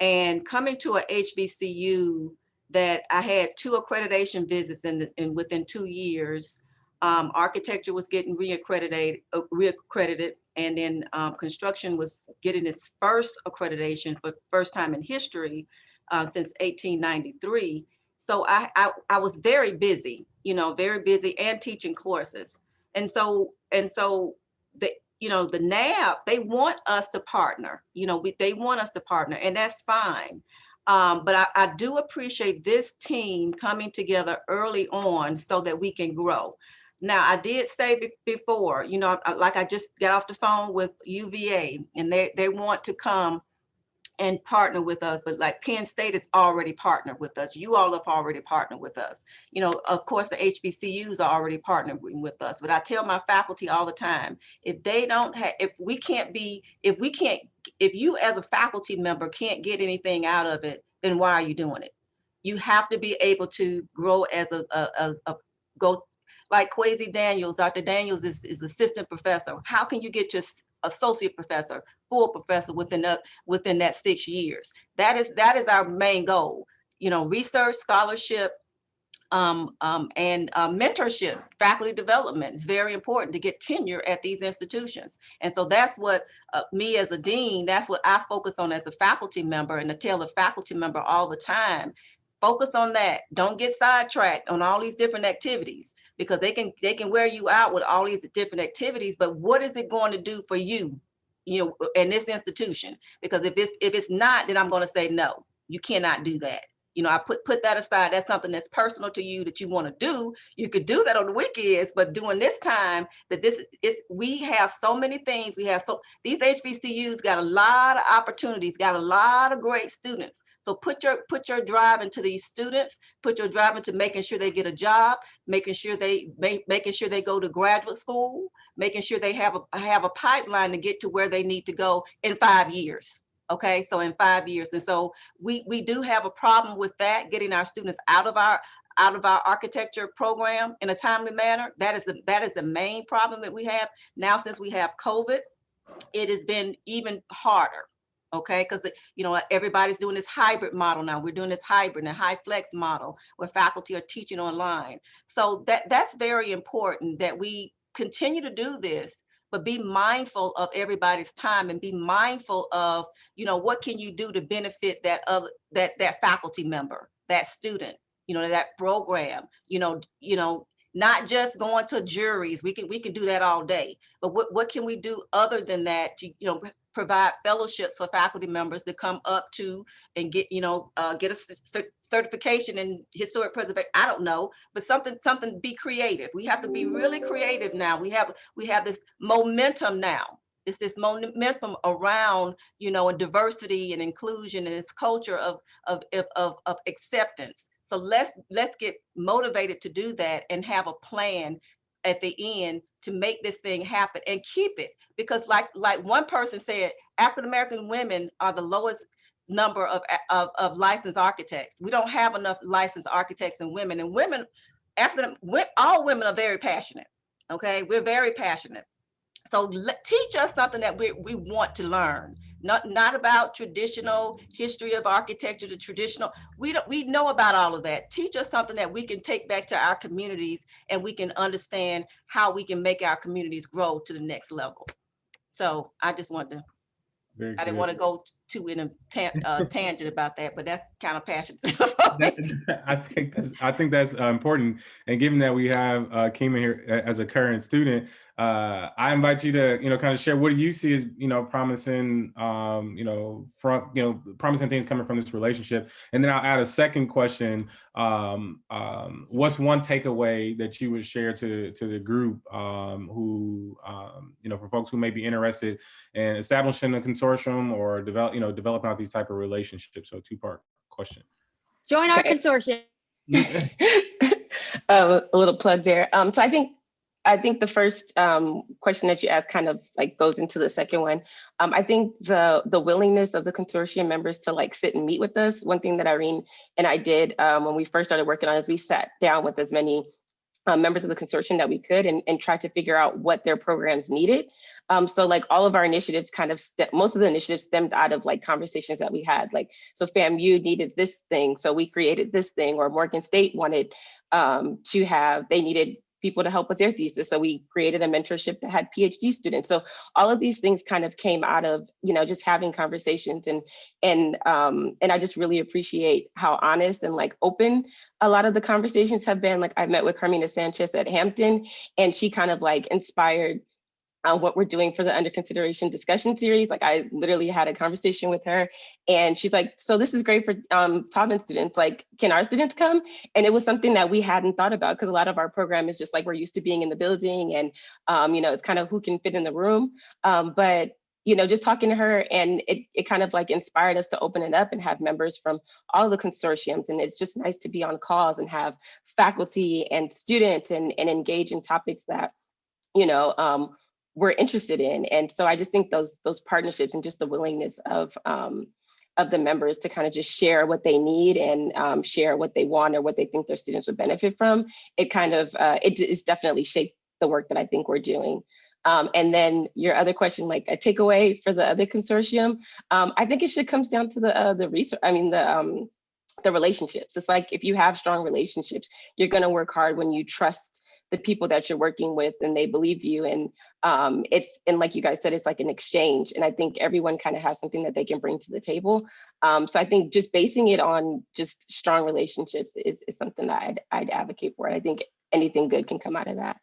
And coming to a HBCU that I had two accreditation visits in, the- in within two years, um, architecture was getting reaccredited, uh, reaccredited, and then um, construction was getting its first accreditation for first time in history uh, since 1893. So I, I I was very busy, you know, very busy and teaching courses, and so and so the you know the NAAB they want us to partner, you know, we, they want us to partner, and that's fine. Um, but I, I do appreciate this team coming together early on so that we can grow. Now, I did say be- before, you know, like I just got off the phone with UVA and they, they want to come and partner with us, but like Penn State has already partnered with us. You all have already partnered with us. You know, of course, the HBCUs are already partnering with us, but I tell my faculty all the time, if they don't have, if we can't be, if we can't, if you as a faculty member can't get anything out of it, then why are you doing it? You have to be able to grow as a, a, a, a go like Kwesi Daniels, Dr. Daniels is, is assistant professor. How can you get s- associate professor, full professor within that within that six years? That is that is our main goal. You know, research, scholarship, um, um, and uh, mentorship, faculty development is very important to get tenure at these institutions. And so that's what uh, me as a dean, that's what I focus on as a faculty member and I tell the faculty member all the time. Focus on that. Don't get sidetracked on all these different activities because they can they can wear you out with all these different activities. But what is it going to do for you, you know, in this institution? Because if it's if it's not, then I'm going to say no. You cannot do that you know, I put put that aside. That's something that's personal to you that you want to do. You could do that on the weekends, but during this time, that this is we have so many things. We have so these HBCUs got a lot of opportunities, got a lot of great students. So put your put your drive into these students. Put your drive into making sure they get a job, making sure they make, making sure they go to graduate school, making sure they have a have a pipeline to get to where they need to go in five years. Okay, so in five years, and so we we do have a problem with that getting our students out of our out of our architecture program in a timely manner that is the that is the main problem that we have now since we have covid it has been even harder okay? Because you know everybody's doing this hybrid model now. We're doing this hybrid and high flex model where faculty are teaching online. So that that's very important that we continue to do this but be mindful of everybody's time and be mindful of you know what can you do to benefit that other that that faculty member that student you know that program you know you know not just going to juries. We can we can do that all day but what what can we do other than that to you know provide fellowships for faculty members to come up to and get you know uh, get a certification in historic preservation i don't know but something something be creative. We have to be really creative now. We have we have this momentum now. It's this momentum around you know and diversity and inclusion and this culture of of of, of, of acceptance. So let's let's get motivated to do that and have a plan at the end to make this thing happen and keep it. Because like like one person said african american women are the lowest number of, of of licensed architects. We don't have enough licensed architects and women and women after them, all women are very passionate okay? We're very passionate. So teach us something that we, we want to learn not not about traditional history of architecture the traditional we don't we know about all of that teach us something that we can take back to our communities and we can understand how we can make our communities grow to the next level so i just wanted to Very i didn't good. want to go too in a tan- uh, tangent about that but that's kind of passionate That- I think that's I think that's uh, important. And given that we have uh, Kima here as a current student, uh, I invite you to, you know, kind of share what do you see as, you know, promising, um, you know, from, you know, promising things coming from this relationship. And then I'll add a second question. Um, um, what's one takeaway that you would share to, to the group um, who, um, you know, for folks who may be interested in establishing a consortium or develop, you know, developing out these type of relationships? So two part question. Join our Okay. consortium. Uh, a little plug there. Um, so I think I think the first um, question that you asked kind of like goes into the second one. Um, I think the the willingness of the consortium members to like sit and meet with us. One thing that Irene and I did um, when we first started working on is we sat down with as many uh, members of the consortium that we could and, and tried to figure out what their programs needed. Um, so like all of our initiatives kind of, most of the initiatives stemmed out of like conversations that we had, like, so FAMU needed this thing, so we created this thing, or Morgan State wanted um, to have, they needed people to help with their thesis. So we created a mentorship that had PhD students. So all of these things kind of came out of, you know, just having conversations and, and, um, and I just really appreciate how honest and like open a lot of the conversations have been. Like I met with Carmina Sanchez at Hampton and she kind of like inspired uh, what we're doing for the under consideration discussion series. Like I literally had a conversation with her and she's like, so this is great for um, Taubman students. Like, can our students come? And it was something that we hadn't thought about because a lot of our program is just like, we're used to being in the building and, um, you know, it's kind of who can fit in the room. Um, but you know, just talking to her and it, it kind of like inspired us to open it up and have members from all the consortiums. And it's just nice to be on calls and have faculty and students and, and engage in topics that, you know, um, we're interested in. And so I just think those those partnerships and just the willingness of um, of the members to kind of just share what they need and um, share what they want or what they think their students would benefit from, it kind of, uh, it is definitely shaped the work that I think we're doing. Um, and then your other question, like a takeaway for the other consortium, um, I think it should comes down to the uh, the research. I mean the um, the relationships. It's like if you have strong relationships, you're going to work hard when you trust the people that you're working with and they believe you. And um, it's and like you guys said, it's like an exchange. And I think everyone kind of has something that they can bring to the table. Um, so I think just basing it on just strong relationships is, is something that I'd, I'd advocate for. And I think anything good can come out of that.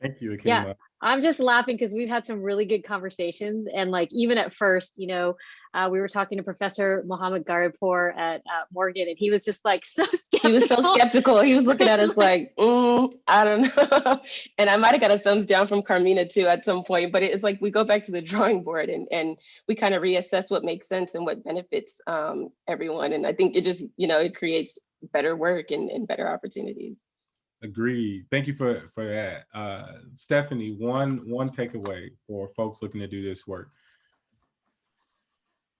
Thank you, Akima. Yeah. I'm just laughing because we've had some really good conversations. And like, even at first, you know, uh, we were talking to Professor Mohammad Gharipour at uh, Morgan, and he was just like so skeptical. He was so skeptical. He was looking at us like, mm, I don't know. and I might have got a thumbs down from Carmina too at some point, but it's like we go back to the drawing board and, and we kind of reassess what makes sense and what benefits um, everyone. And I think it just, you know, it creates better work and, and better opportunities. Agreed. Thank you for for that, uh, Stephanie. One one takeaway for folks looking to do this work.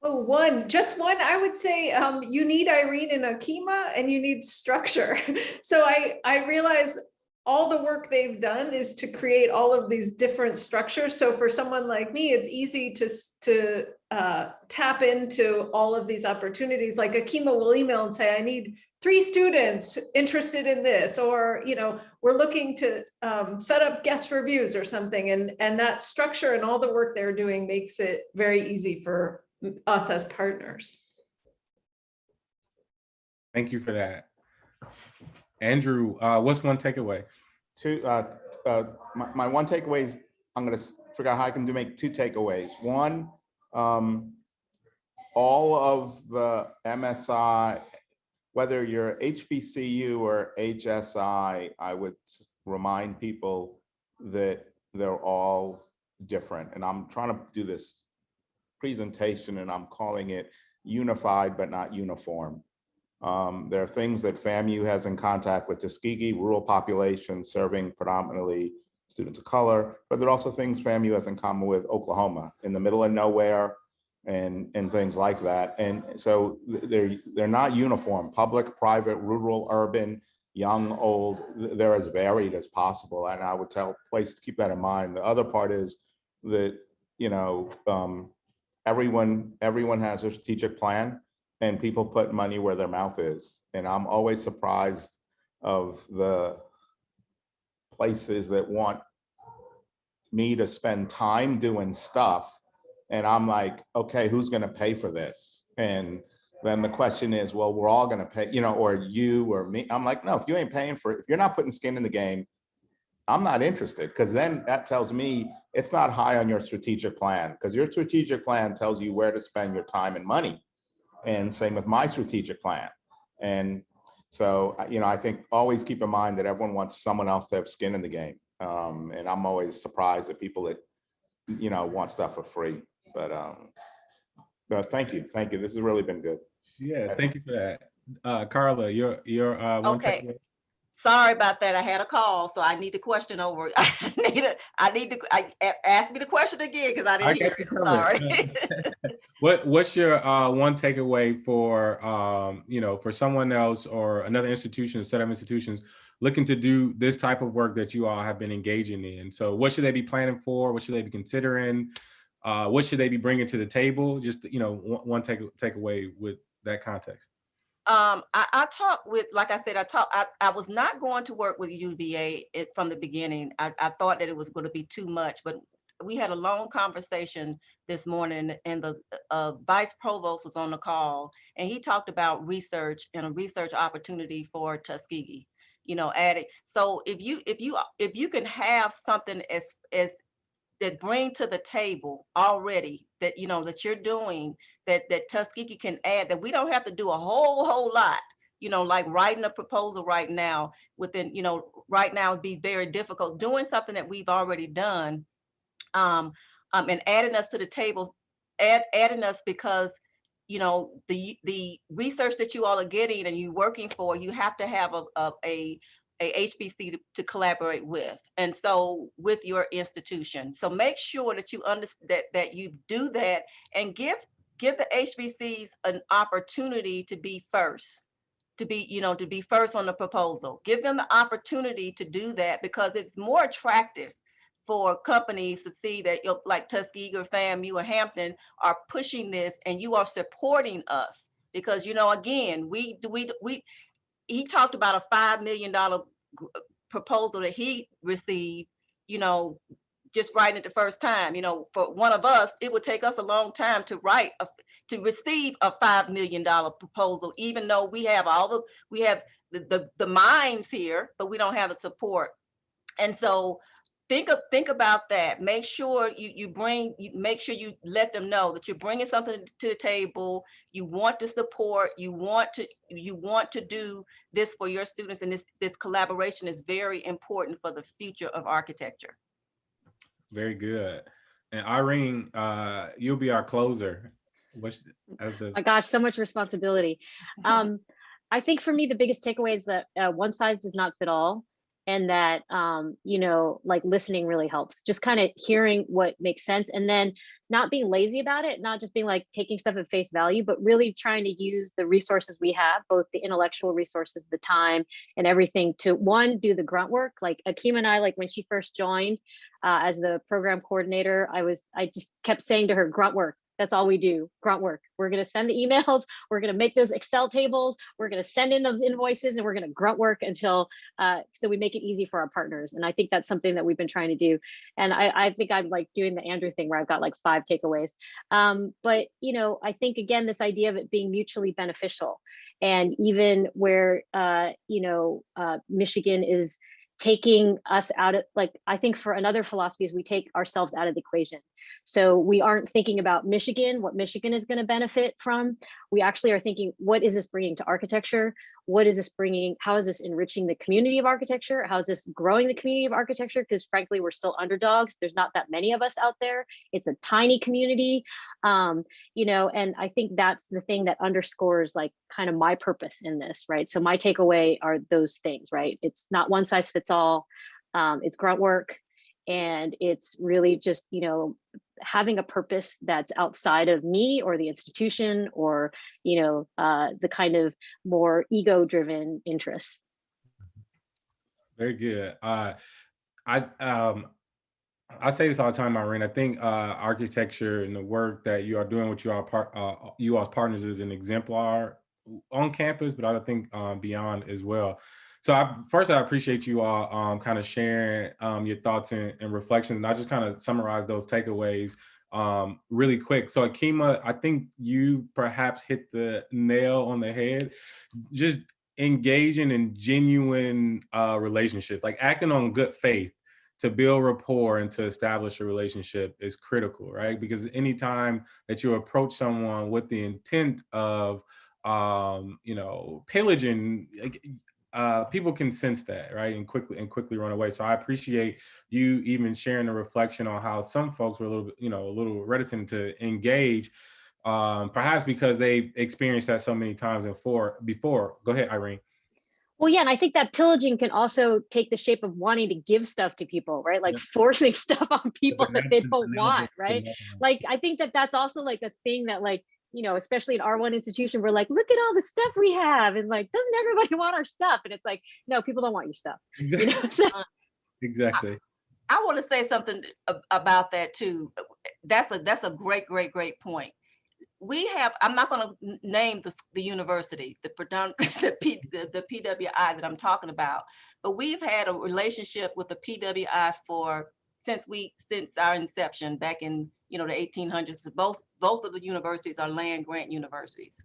Oh, one, just one, I would say um, you need Irene and Akima and you need structure. So I, I realize all the work they've done is to create all of these different structures. So for someone like me, it's easy to, to uh, tap into all of these opportunities. Like Akima will email and say, I need three students interested in this, or, you know, we're looking to um, set up guest reviews or something. And, and that structure and all the work they're doing makes it very easy for us as partners. Thank you for that. Andrew, uh, what's one takeaway? Two, uh, uh, my, my one takeaway is, I'm gonna figure out how I can do make two takeaways. One, um, all of the MSI, whether you're HBCU or HSI, I would remind people that they're all different. And I'm trying to do this presentation and I'm calling it unified but not uniform. Um, there are things that FAMU has in contact with Tuskegee rural population serving predominantly students of color, but there are also things FAMU has in common with Oklahoma in the middle of nowhere and, and things like that. And so they're, they're not uniform, public, private, rural, urban, young, old, they're as varied as possible. And I would tell place to keep that in mind. The other part is that, you know, um, everyone, everyone has a strategic plan and people put money where their mouth is. And I'm always surprised of the places that want me to spend time doing stuff. And I'm like, okay, who's gonna pay for this? And then the question is, well, we're all gonna pay, you know, or you or me. I'm like, no, if you ain't paying for it, if you're not putting skin in the game, I'm not interested because then that tells me it's not high on your strategic plan because your strategic plan tells you where to spend your time and money. And same with my strategic plan. And so, you know, I think always keep in mind that everyone wants someone else to have skin in the game. Um, and I'm always surprised at people that, you know, want stuff for free. But um, but thank you, thank you. This has really been good. Yeah, thank you for that. Uh, Carla, your, your, uh, one Okay. Sorry about that. I had a call, so I need the question over. I need to, I need to, I, ask me the question again because I I didn't hear you it. Sorry. What, what's your, uh, one takeaway for, um, you know, for someone else or another institution, set of institutions looking to do this type of work that you all have been engaging in? So what should they be planning for? What should they be considering? Uh, what should they be bringing to the table? Just, you know, one, one take, takeaway with that context. Um, I, I talked with, like I said, I talked, I, I was not going to work with UVA from the beginning. I, I thought that it was going to be too much, but we had a long conversation this morning and the uh, vice provost was on the call and he talked about research and a research opportunity for Tuskegee. You know, adding, so if you, if you, if you can have something as, as that bring to the table already that, you know, that you're doing that that Tuskegee can add that we don't have to do a whole whole lot you know like writing a proposal right now within you know right now would be very difficult doing something that we've already done um, um and adding us to the table add adding us because you know the the research that you all are getting and you working for you have to have a a, a a HBC to, to collaborate with, and so with your institution. So make sure that you understand that that you do that and give give the HBCs an opportunity to be first, to be, you know, to be first on the proposal. Give them the opportunity to do that because it's more attractive for companies to see that you like Tuskegee or FAMU or Hampton are pushing this and you are supporting us. Because, you know, again, we, we, we, he talked about a $5 million proposal that he received, you know, just writing it the first time. You know, for one of us, it would take us a long time to write a, to receive a five million dollar proposal, even though we have all the we have the, the the minds here, but we don't have the support. And so think of think about that. Make sure you you bring you make sure you let them know that you're bringing something to the table. You want to support. You want to you want to do this for your students, and this this collaboration is very important for the future of architecture. Very good. And Irene, uh, you'll be our closer. What's as the my gosh, so much responsibility. Um, I think for me, the biggest takeaway is that uh, one size does not fit all. And that, um, you know, like listening really helps. Just kind of hearing what makes sense and then not being lazy about it, not just being like taking stuff at face value, but really trying to use the resources we have, both the intellectual resources, the time and everything to one, do the grunt work. Like Akeem and I, like when she first joined uh, as the program coordinator, I was, I just kept saying to her, grunt work, that's all we do, grunt work. We're going to send the emails. We're going to make those Excel tables. We're going to send in those invoices and we're going to grunt work until, uh, so we make it easy for our partners. And I think that's something that we've been trying to do. And I, I think I'm like doing the Andrew thing where I've got like five takeaways. Um, but, you know, I think again, this idea of it being mutually beneficial and even where, uh, you know, uh, Michigan is taking us out of like i think for another philosophy is we take ourselves out of the equation. So we aren't thinking about michigan what michigan is going to benefit from. We actually are thinking what is this bringing to architecture what is this bringing how is this enriching the community of architecture? How is this growing the community of architecture? Because frankly we're still underdogs. There's not that many of us out there. It's a tiny community um you know and i think that's the thing that underscores like kind of my purpose in this right? So my takeaway are those things right? It's not one size fits all. Um it's grunt work and it's really just you know having a purpose that's outside of me or the institution or you know uh the kind of more ego driven interests Very good. Uh, I um, I say this all the time, Irene. I think uh, architecture and the work that you are doing with you all part, uh, you all's partners is an exemplar on campus, but I think um, beyond as well. So I, first, I appreciate you all um, kind of sharing um, your thoughts and, and reflections. And I just kind of summarize those takeaways um, really quick. So Akima, I think you perhaps hit the nail on the head. Just engaging in genuine uh, relationships, like acting on good faith to build rapport and to establish a relationship is critical, right? Because anytime that you approach someone with the intent of, um, you know, pillaging, uh, people can sense that, right, and quickly and quickly run away. So I appreciate you even sharing the reflection on how some folks were a little you know, a little reticent to engage, um, perhaps because they've experienced that so many times before. Before, go ahead, Irene. Well, yeah, and I think that pillaging can also take the shape of wanting to give stuff to people, right? Like Yeah. forcing stuff on people that they don't want, right? Like, I think that that's also like a thing that like, you know, especially in R1 institution, we're like, look at all the stuff we have. And like, doesn't everybody want our stuff? And it's like, no, people don't want your stuff. You know, so uh, Exactly. I want to say something about that too. That's a that's a great, great, great point. We have. I'm not going to name the the university, the predom- the, P, the the PWI that I'm talking about, but we've had a relationship with the PWI for since we since our inception back in you know the 1800s. Both both of the universities are land grant universities.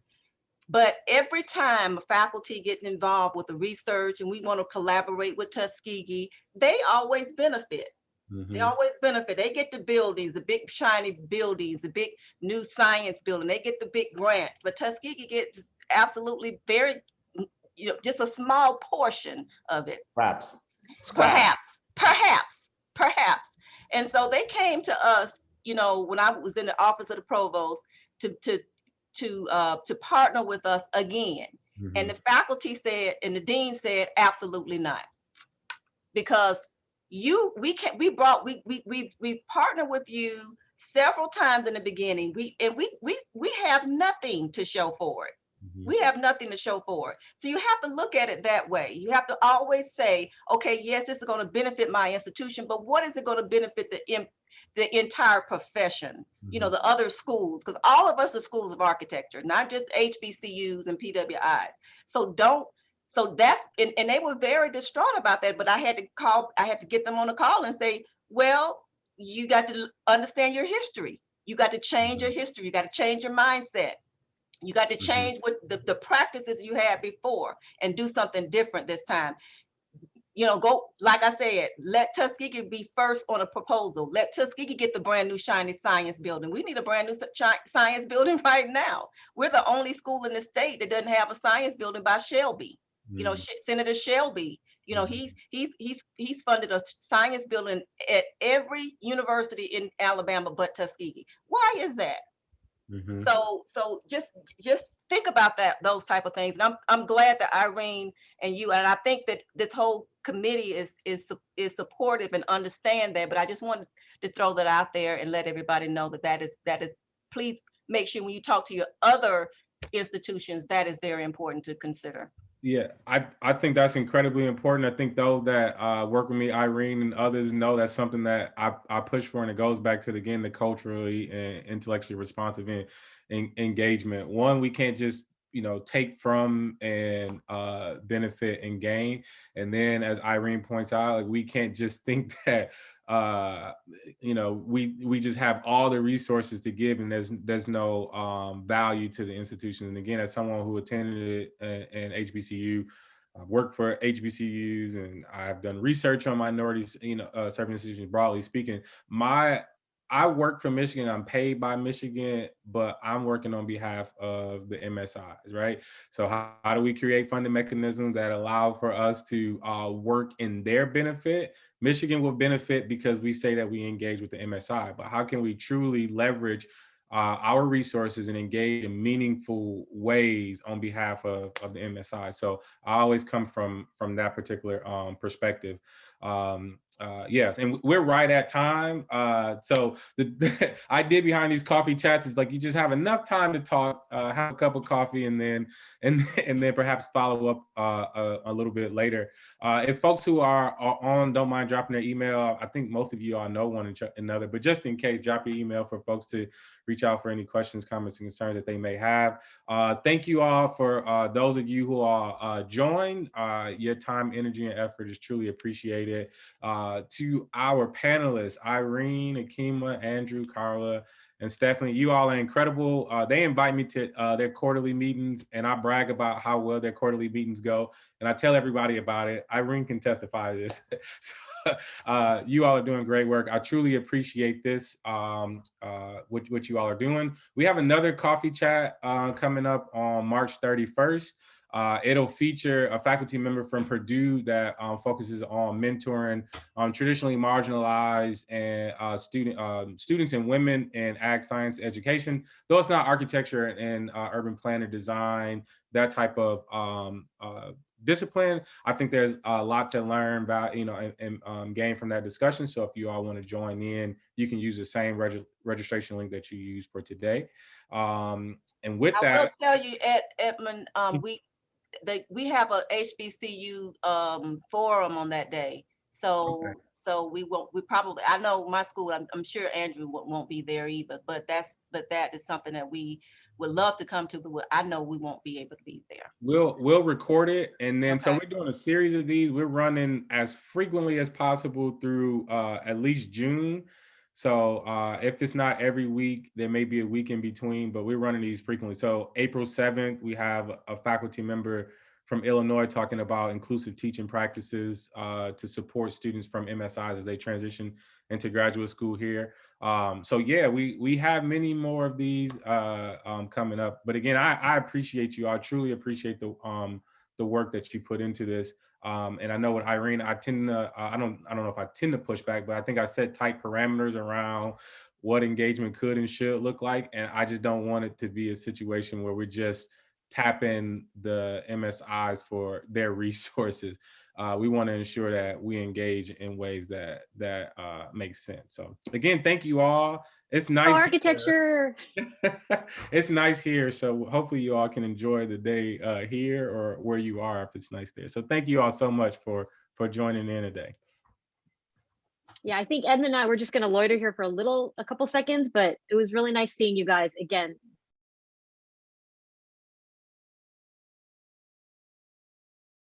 But every time a faculty gets involved with the research and we want to collaborate with Tuskegee, they always benefit. They Mhm. always benefit. They get the buildings, the big shiny buildings, the big new science building. They get the big grants, but Tuskegee gets absolutely very, mm, you know, just a small portion of it. Perhaps. Perhaps, perhaps, perhaps. And so they came to us, you know, when I was in the office of the provost to to to uh, to partner with us again. And Mhm. the faculty said, and the dean said, absolutely not. Because you, we can, we brought, we, we, we, we partnered with you several times in the beginning. We, and we, we, we have nothing to show for it. Mhm. We have nothing to show for it. So you have to look at it that way. You have to always say, okay, yes, this is going to benefit my institution, but what is it going to benefit the, the entire profession? you know, Mhm. the other schools, because all of us are schools of architecture, not just HBCUs and PWIs. So don't, so that's, and, and they were very distraught about that, but I had to call, I had to get them on a call and say, well, you got to understand your history. You got to change your history. You got to change your mindset. You got to Mhm. change what the, the practices you had before and do something different this time you know, go, like I said, let Tuskegee be first on a proposal. Let Tuskegee get the brand new shiny science building. We need a brand new science building right now. We're the only school in the state that doesn't have a science building by Shelby. You know, Mhm. Senator Shelby, you know, Mhm. he's, he's, he's, he's funded a science building at every university in Alabama but Tuskegee. Why is that? Mhm. So, so just, just think about that, those type of things. And I'm, I'm glad that Irene and you, and I think that this whole committee is, is, is supportive and understand that, but I just wanted to throw that out there and let everybody know that that is, that is, please make sure when you talk to your other institutions, that is very important to consider. Yeah, I, I think that's incredibly important. I think those that uh, work with me, Irene and others, know that's something that I, I push for, and it goes back to the, again the culturally and intellectually responsive in, in, engagement. One, we can't just you know take from and uh, benefit and gain, and then as Irene points out, like we can't just think that uh you know we we just have all the resources to give and there's there's no um value to the institution. And again as someone who attended it in, in hbcu i've worked for hbcus and i've done research on minorities you know uh, serving institutions broadly speaking my i work for michigan i'm paid by michigan but i'm working on behalf of the msis right so how, how do we create funding mechanisms that allow for us to uh, work in their benefit Michigan will benefit because we say that we engage with the MSI, but how can we truly leverage uh, our resources and engage in meaningful ways on behalf of, of the MSI? So I always come from from that particular um, perspective. Um, uh, yes, and we're right at time. Uh, so the, the idea behind these coffee chats is like you just have enough time to talk, uh, have a cup of coffee, and then and and then perhaps follow up uh, a, a little bit later. Uh, if folks who are, are on don't mind dropping their email, I think most of you all know one another, but just in case, drop your email for folks to reach out for any questions, comments, and concerns that they may have. Uh, thank you all for uh, those of you who are uh, joined. Uh, your time, energy, and effort is truly appreciated. Uh, to our panelists, Irene, Akima, Andrew, Carla, and Stephanie, you all are incredible. Uh, they invite me to uh, their quarterly meetings and I brag about how well their quarterly meetings go. And I tell everybody about it. Irene can testify to this. So, uh, you all are doing great work. I truly appreciate this, um, uh, what, what you all are doing. We have another coffee chat uh, coming up on March 31st. Uh, it'll feature a faculty member from Purdue that um, focuses on mentoring um, traditionally marginalized and uh, student um, students and women in ag science education. Though it's not architecture and uh, urban planner design, that type of um, uh, discipline, I think there's a lot to learn about, you know, and, and um, gain from that discussion. So if you all want to join in, you can use the same reg registration link that you used for today. Um, and with that I will tell you, Ed, Edmund, um, Mm. we, they, we have a HBCU, um, forum on that day. So, Okay. so we won't, we probably, I know my school, I'm, I'm sure Andrew won't, won't be there either, but that's, but that is something that we would love to come to, but I know we won't be able to be there. We'll we'll record it and then so we're doing a series of these. We're running as frequently as possible through uh at least June. So uh if it's not every week, there may be a week in between, but we're running these frequently. So April 7th, we have a faculty member from Illinois talking about inclusive teaching practices uh to support students from MSIs as they transition into graduate school here. Um, so yeah, we we have many more of these uh, um, coming up. But again, I, I appreciate you. I truly appreciate the um, the work that you put into this. Um, and I know with Irene, I tend to I don't I don't know if I tend to push back, but I think I set tight parameters around what engagement could and should look like. And I just don't want it to be a situation where we're just tapping the MSIs for their resources uh, we want to ensure that we engage in ways that that uh, sense. So again, thank you all. It's nice. Oh, architecture. it's nice here. So hopefully you all can enjoy the day uh, here or where you are if it's nice there. So thank you all so much for for joining in today. Yeah, I think Edmund and I were just going to loiter here for a little, a couple seconds, but it was really nice seeing you guys again.